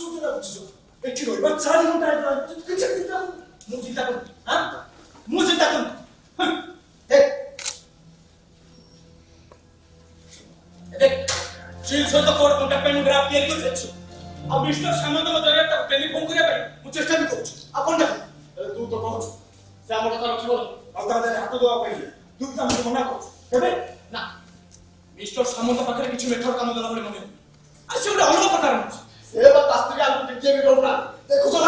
쫓아다고 주죠. 애기가 얼마나 잘해놓은 딸이다. 그치겠다고. 무슨 따끔, 아? 무슨 따끔. 네. 네. 질서 তো করবো না পেন গ্রাফ দিয়ে তো যাচ্ছি আর মিস্টার সামন্ত মজরে তাকে টেলিফোন করে পারি মু চেষ্টা বি করছি আপন না তুই তো কহ সে আমার কথা রাখি বল আপনাদের হাত দেওয়া পাই তুই তো আমাকে মনা করছ কেবে না মিস্টার সামন্ত পাখে কিছু মেথর কাম দেলা বলে মনে আর সে গোটে অলগা কথা রাখছ Sebab tak setia aku fikir itu nak. Saya kusuk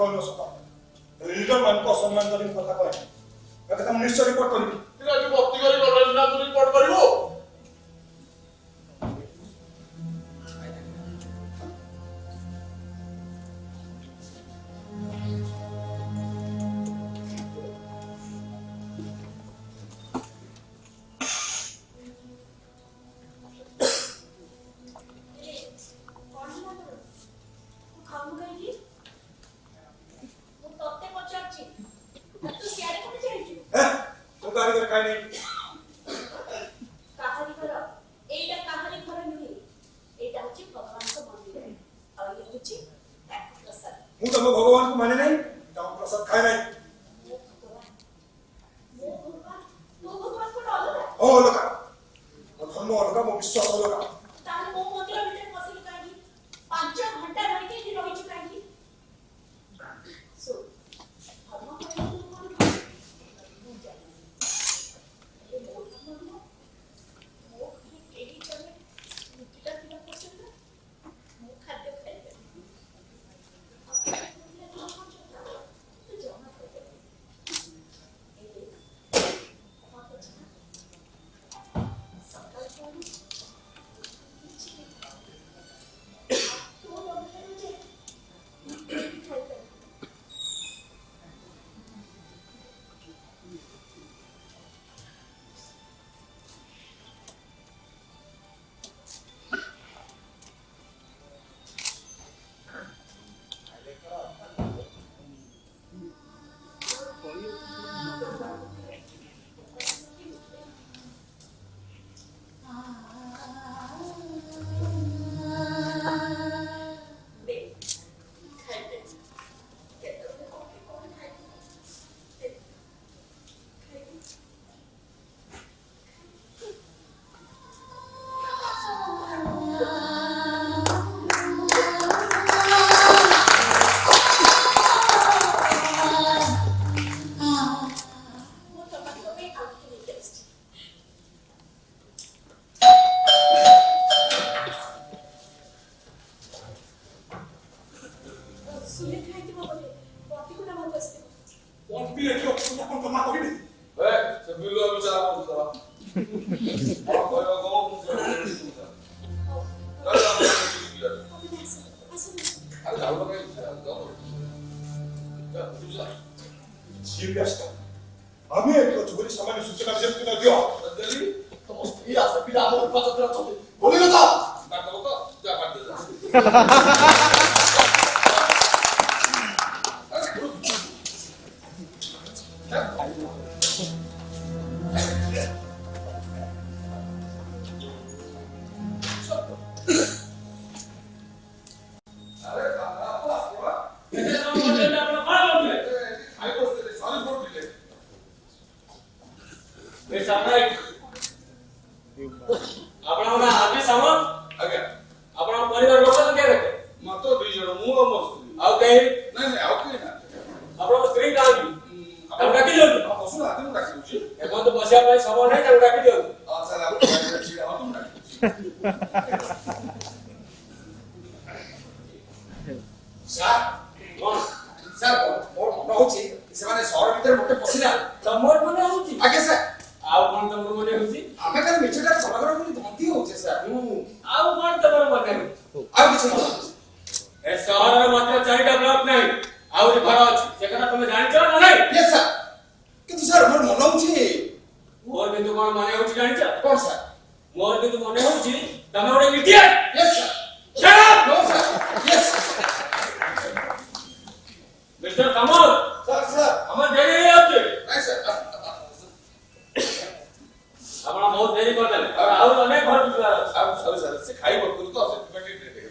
কল নচকা ৰিজন মানুহক অসন্মান কৰি কথা কয় তেখেতে মোক নিশ্চয় ৰিপৰ্ট কৰিবি ৰিপৰ্ট কৰিব How can you? any 하고 나오라고 했어요. 너무 지금까지다. 아멘. 그 주변이 사만의 숫자가 되었구나. dio. 그들이 너무 스피다스 피다 못 받아들여. 우리가 다. 나 그거 다 만들자. on the road. ahí por todo ¿qué que te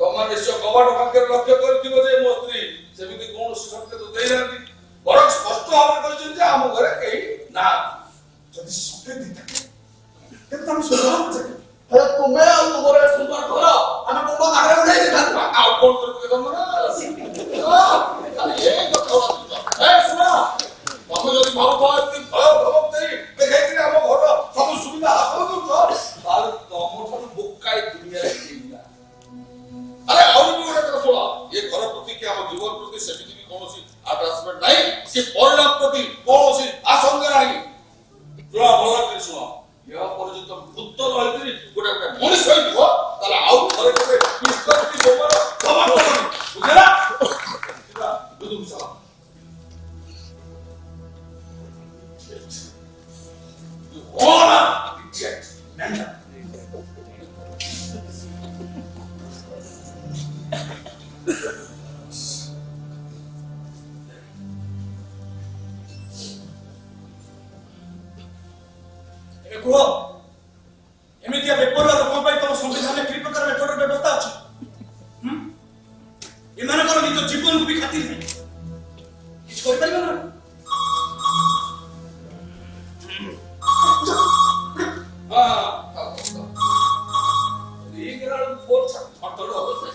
Vamos a ver se acabaron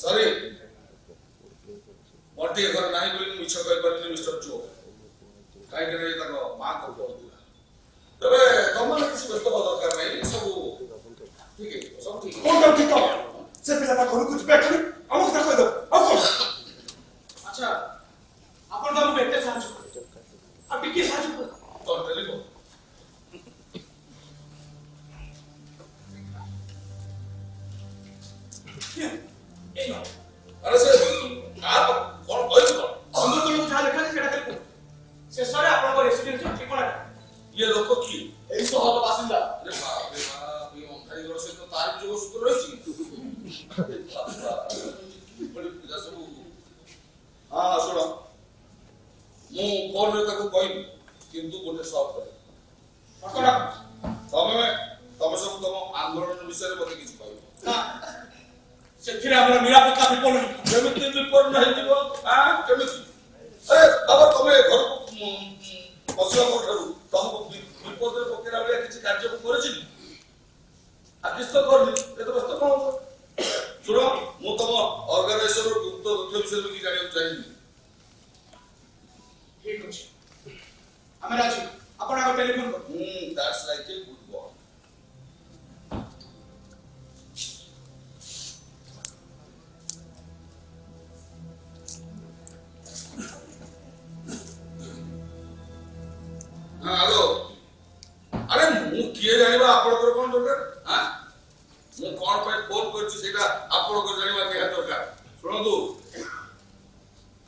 ସରି ମୋର ଟିକେ ଘରେ ନାହିଁ ବୋଲି ମିଛ କହିପାରିଲି ମିଷ୍ଟର ଚୋ କାହିଁକି ନା ତାଙ୍କ ମା କହୁଥିଲା ତେବେ ତମମାନେ କିଛି ବ୍ୟସ୍ତ ହେବା ଦରକାର ନାହିଁ ସବୁ ଠିକ ସବୁ ଠିକ କୋଉଟା ଠିକ ସେ ପିଲା ତା ଘରକୁ ଯିବେ ଏଠାରୁ Ahora sí. ଆପଣଙ୍କ ଜାଣିବା ନିହାତି ଦରକାର ଶୁଣନ୍ତୁ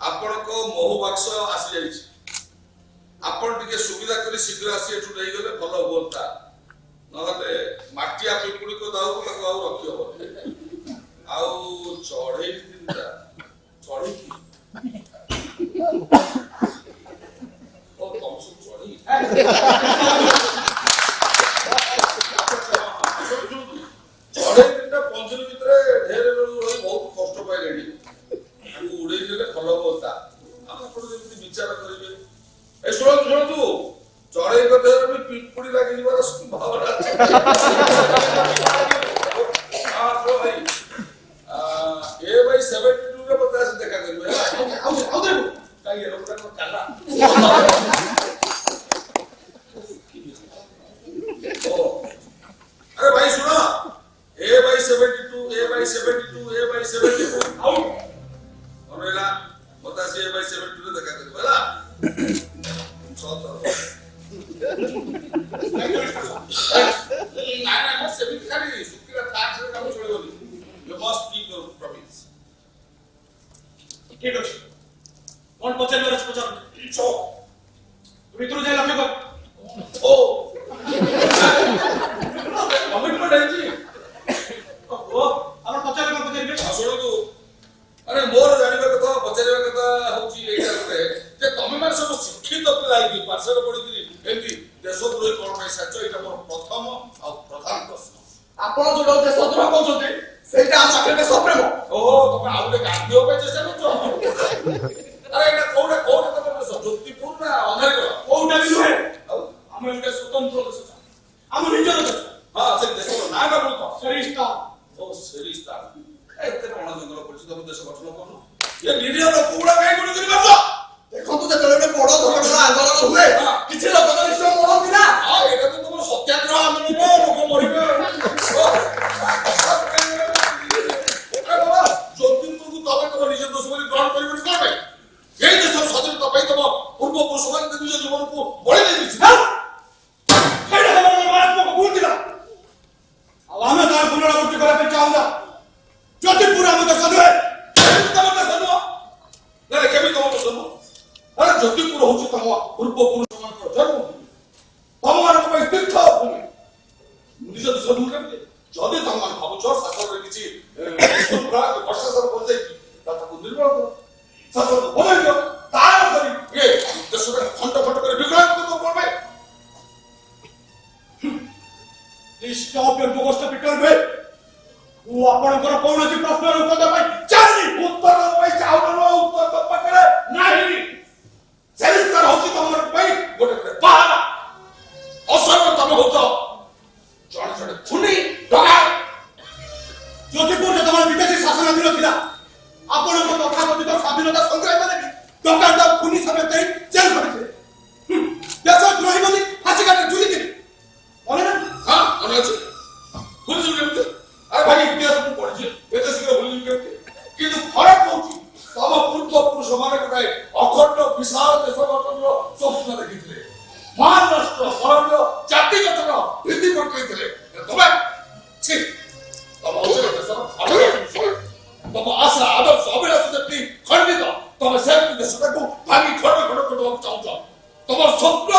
ଆପଣଙ୍କ ମହୁ ବାକ୍ସ ଆସିଯାଇଛି ଆପଣ ଟିକେ ସୁବିଧା କରି ଶୀଘ୍ର ଆସି ଏଠୁ ନେଇଗଲେ ଭଲ ହୁଅନ୍ତା ନହେଲେ ମାଟିଆ ପିମ୍ପୁଡ଼ିକୁ ଦାଉକୁ ତାକୁ ଆଉ ରଖି ହବନି ଆଉ ଚଢ଼େଇ ତିନିଟା ଚଢ଼େଇ ଚଢ଼େଇ ତିନିଟା ପଞ୍ଜୁରୀ out. Orvela, what I say by seven to the Catarella. I must have You must keep your promise. কোন পচেন মেরাজ পচন চো তুমি তুই যাই লক্ষ্য কর ও কমিটমেন্ট আছে ମାନେ ମୋର ଜାଣିବା କଥା ପଚାରିବା କଥା ହଉଛି ଏଇଟା ଗୋଟେ ଯେ ତମେମାନେ ସବୁ ଶିକ୍ଷିତ ପିଲା ହେଇକି ପାଠଶାଠ ପଢିକିରି ଏମିତି ଦେଶଦ୍ରୋହୀ କଣ ପାଇଁ ସାଜ ଏଇଟା ମୋର ପ୍ରଥମ ଆଉ ପ୍ରଧାନ ପ୍ରଶ୍ନ ଆପଣ ଯୋଉଟା ଦେଶଦ୍ରୋହ କହୁଛନ୍ତି ସେଇଟା ଆମ ଆଖିରେ ଦେଶପ୍ରେମ ଓହୋ ତମେ ଆଉ ଗୋଟେ ଗାନ୍ଧୀ ପାଇଁ ଯଦି ତମମାନେ ଭାବୁଛ ଶାସନରେ କିଛି ପ୍ରଶାସନ କରିଦେଇକି ତା ତାକୁ ନିର୍ମାଣ କର ଶାସନ বিনোদন সংগ্রামী মানে দোকানদার পুলিশ হবে তাই তোমার শত্রু